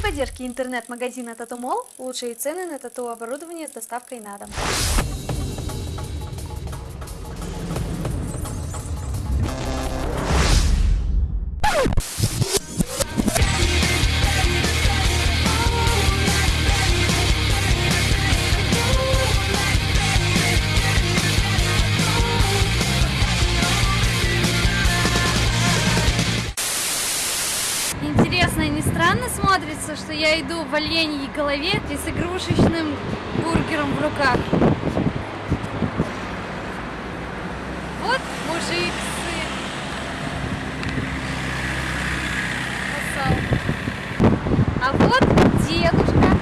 поддержки интернет-магазина Татумол лучшие цены на тату-оборудование с доставкой на дом. Смотрится, что я иду в оленьей голове и с игрушечным бургером в руках. Вот мужик сын. А вот дедушка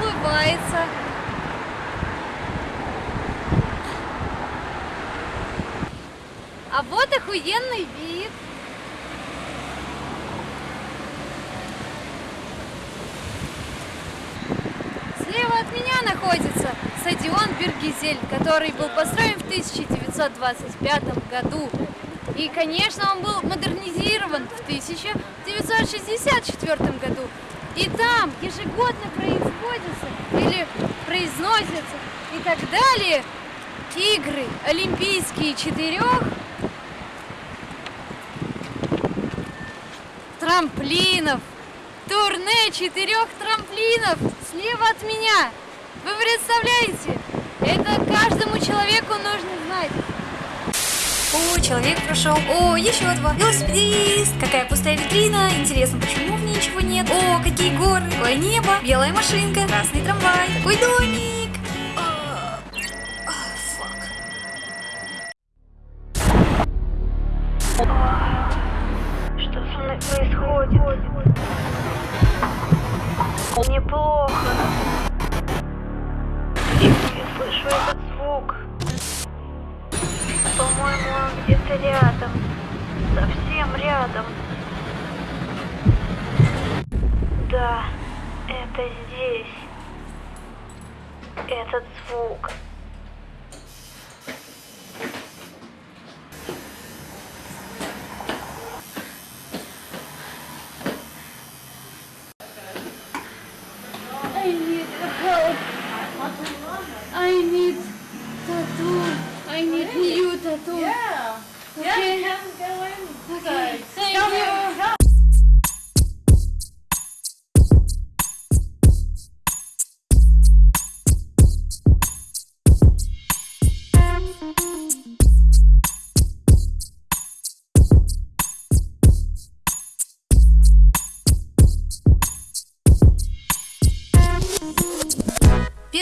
улыбается. А вот охуенный вид. Слева от меня находится стадион Бергизель, который был построен в 1925 году. И, конечно, он был модернизирован в 1964 году. И там ежегодно производятся или произносятся и так далее игры олимпийские четырех трамплинов, турне четырех трамплинов слева от меня. Вы представляете? Это каждому человеку нужно знать. О, человек прошел. О, еще два. Велосипедист. Какая пустая витрина. Интересно, почему в ней ничего нет? О, какие горы. Какое небо. Белая машинка. Красный трамвай. Такой домик. Фак. Что со мной происходит? Мне плохо. Слышу этот звук. По-моему, он где-то рядом. Совсем рядом. Да, это здесь. Этот звук. I need you tattoo. Yeah. Okay. Yeah, can go in. Okay. Thank Come you. here, come.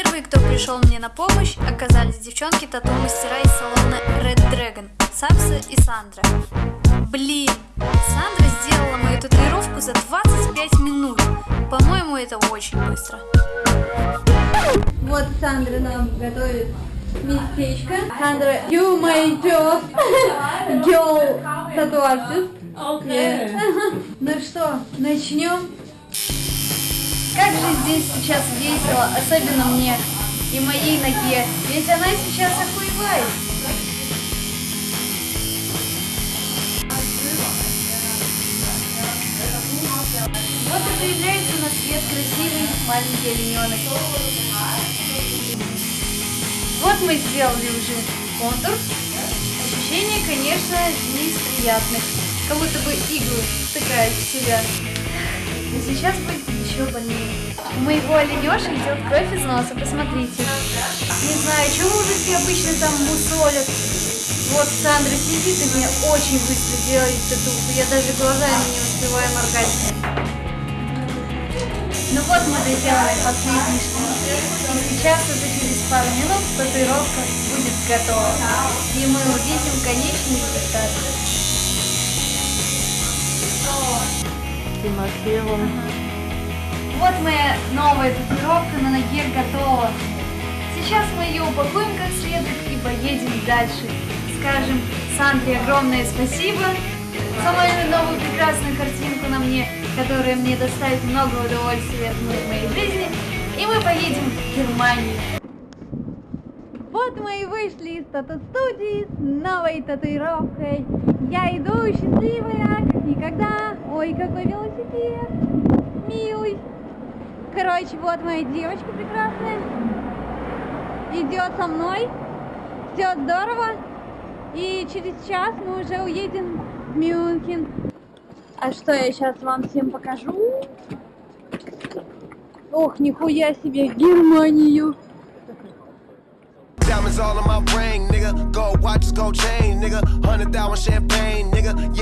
Первые, кто пришел мне на помощь, оказались девчонки тату-мастера из салона Red Dragon, Сакса и Сандра. Блин, Сандра сделала мою татуировку за 25 минут. По-моему, это очень быстро. Вот Сандра нам готовит местечко. Сандра, you my job, girl artist. Okay. Ну что, начнем? Как же здесь сейчас весело, особенно мне и моей ноге, ведь она сейчас охуевает. Вот и появляется на свет красивый маленький олененок. Вот мы сделали уже контур. Ощущения, конечно, не из приятных. Как будто бы иглы втыкают в себя. И сейчас будет еще больнее. У моего оленеша идет кровь из носа, посмотрите. Не знаю, чего мужики обычно там мусолят. Вот Сандра сидит и мне очень быстро делает татуху. Я даже глазами не успеваю моргать. Ну вот мы доделали последний штрих. И сейчас уже через пару минут татуировка будет готова. И мы увидим конечный результат. Вот моя новая татуировка на ноге готова. Сейчас мы ее упакуем как следует и поедем дальше. Скажем Сандре огромное спасибо за мою новую прекрасную картинку на мне, которая мне доставит много удовольствия в моей жизни. И мы поедем в Германию. Вот мы и вышли из тату-студии с новой татуировкой. Я иду счастливая, как никогда. Ой, какой велосипед. милый. Короче, вот моя девочка прекрасная. Идет со мной. Все здорово. И через час мы уже уедем в Мюнхен. А что я сейчас вам всем покажу? Ох, нихуя себе, Германию. Diamonds all in my ring, nigga. Gold watches, gold chain, nigga. Hundred thousand champagne,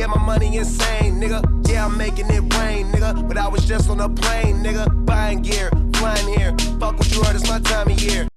My money insane, nigga. Yeah, I'm making it rain, nigga. But I was just on a plane, nigga. Buying gear, flying here. Fuck what you heard, it's my time of year.